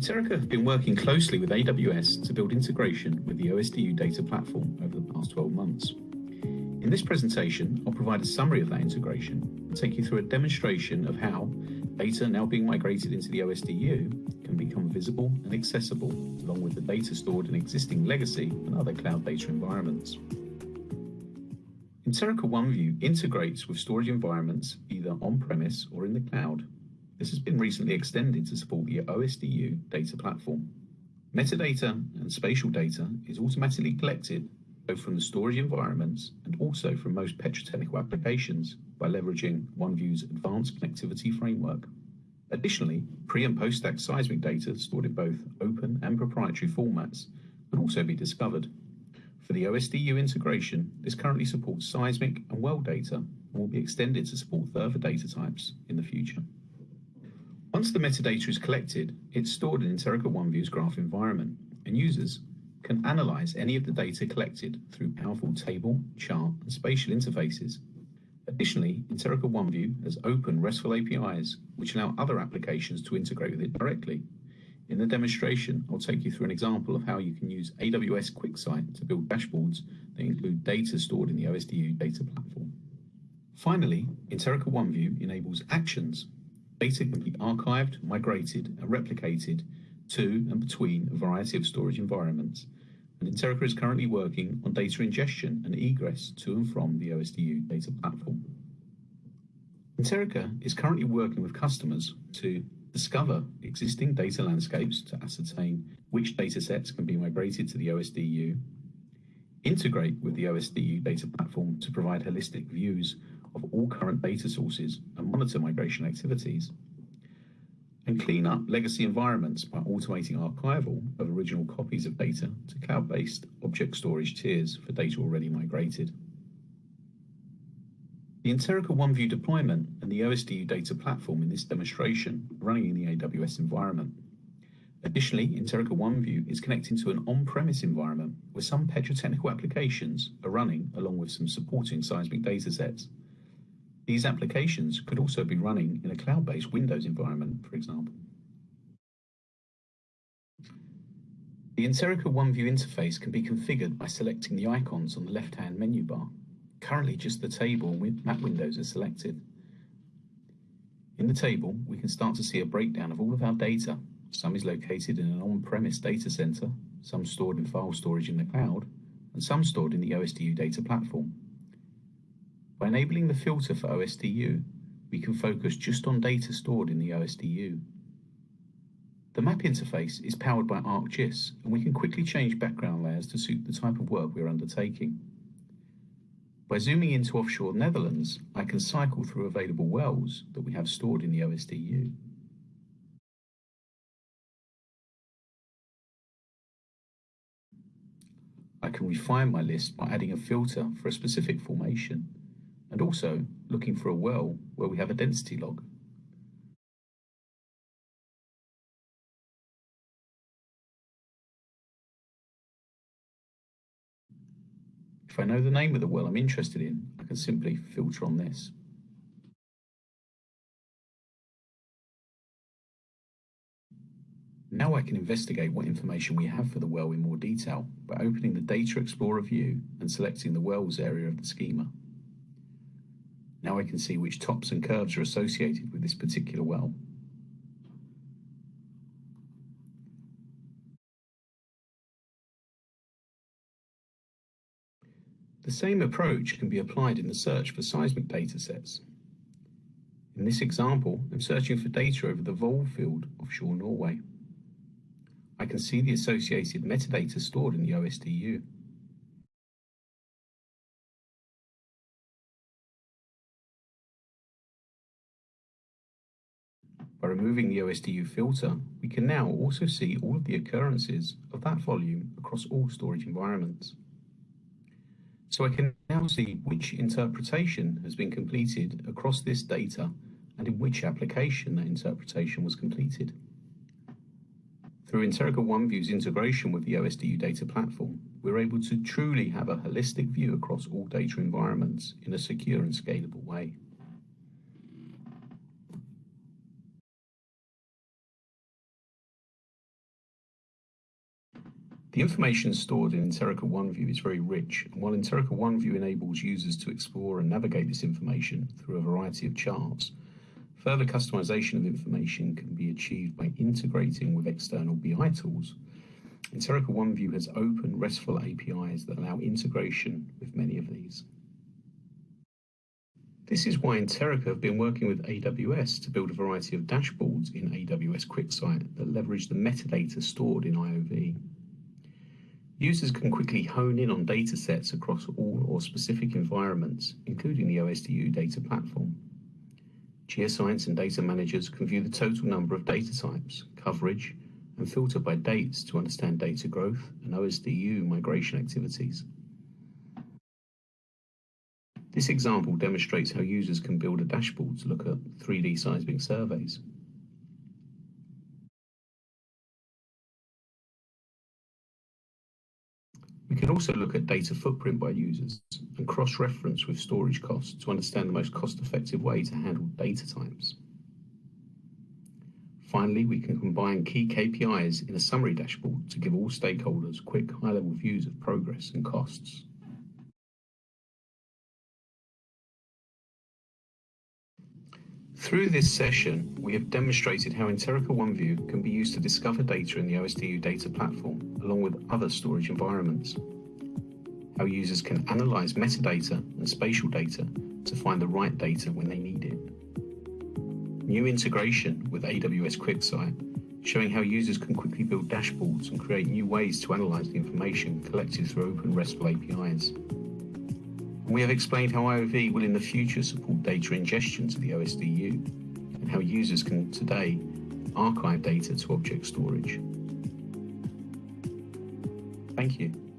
Interica have been working closely with AWS to build integration with the OSDU data platform over the past 12 months. In this presentation, I'll provide a summary of that integration and take you through a demonstration of how data now being migrated into the OSDU can become visible and accessible along with the data stored in existing legacy and other cloud data environments. Interica OneView integrates with storage environments either on-premise or in the cloud. This has been recently extended to support the OSDU data platform. Metadata and spatial data is automatically collected both from the storage environments and also from most petrotechnical applications by leveraging OneView's advanced connectivity framework. Additionally, pre and post-stack seismic data stored in both open and proprietary formats can also be discovered. For the OSDU integration, this currently supports seismic and well data and will be extended to support further data types in the future. Once the metadata is collected, it's stored in Interica OneView's graph environment, and users can analyze any of the data collected through powerful table, chart, and spatial interfaces. Additionally, Interica OneView has open RESTful APIs, which allow other applications to integrate with it directly. In the demonstration, I'll take you through an example of how you can use AWS QuickSight to build dashboards that include data stored in the OSDU data platform. Finally, Interica OneView enables actions. Data can be archived, migrated, and replicated to and between a variety of storage environments, and Interica is currently working on data ingestion and egress to and from the OSDU data platform. Interica is currently working with customers to discover existing data landscapes to ascertain which data sets can be migrated to the OSDU, integrate with the OSDU data platform to provide holistic views of all current data sources and monitor migration activities, and clean up legacy environments by automating archival of original copies of data to cloud-based object storage tiers for data already migrated. The Interica OneView deployment and the OSDU data platform in this demonstration running in the AWS environment. Additionally, Interica OneView is connecting to an on-premise environment where some petrotechnical applications are running along with some supporting seismic datasets. These applications could also be running in a cloud-based Windows environment, for example. The Interica OneView interface can be configured by selecting the icons on the left-hand menu bar. Currently, just the table with map windows are selected. In the table, we can start to see a breakdown of all of our data. Some is located in an on-premise data center, some stored in file storage in the cloud, and some stored in the OSDU data platform. By enabling the filter for OSDU, we can focus just on data stored in the OSDU. The map interface is powered by ArcGIS, and we can quickly change background layers to suit the type of work we're undertaking. By zooming into offshore Netherlands, I can cycle through available wells that we have stored in the OSDU. I can refine my list by adding a filter for a specific formation and also looking for a well where we have a density log. If I know the name of the well I'm interested in, I can simply filter on this. Now I can investigate what information we have for the well in more detail by opening the Data Explorer view and selecting the wells area of the schema. Now I can see which tops and curves are associated with this particular well. The same approach can be applied in the search for seismic datasets. In this example, I'm searching for data over the Volve field offshore Norway. I can see the associated metadata stored in the OSDU. By removing the OSDU filter, we can now also see all of the occurrences of that volume across all storage environments. So I can now see which interpretation has been completed across this data and in which application that interpretation was completed. Through Interica OneView's integration with the OSDU data platform, we're able to truly have a holistic view across all data environments in a secure and scalable way. The information stored in Interica OneView is very rich, and while Interica OneView enables users to explore and navigate this information through a variety of charts, further customization of information can be achieved by integrating with external BI tools. Interica OneView has open RESTful APIs that allow integration with many of these. This is why Interica have been working with AWS to build a variety of dashboards in AWS QuickSight that leverage the metadata stored in IOV. Users can quickly hone in on data sets across all or specific environments, including the OSDU data platform. Geoscience and data managers can view the total number of data types, coverage, and filter by dates to understand data growth and OSDU migration activities. This example demonstrates how users can build a dashboard to look at 3D seismic surveys. We can also look at data footprint by users and cross-reference with storage costs to understand the most cost-effective way to handle data types. Finally, we can combine key KPIs in a summary dashboard to give all stakeholders quick high-level views of progress and costs. Through this session, we have demonstrated how Interica OneView can be used to discover data in the OSDU data platform, along with other storage environments. How users can analyze metadata and spatial data to find the right data when they need it. New integration with AWS QuickSight, showing how users can quickly build dashboards and create new ways to analyze the information collected through open RESTful APIs. We have explained how IOV will in the future support data ingestion to the OSDU and how users can today archive data to object storage. Thank you.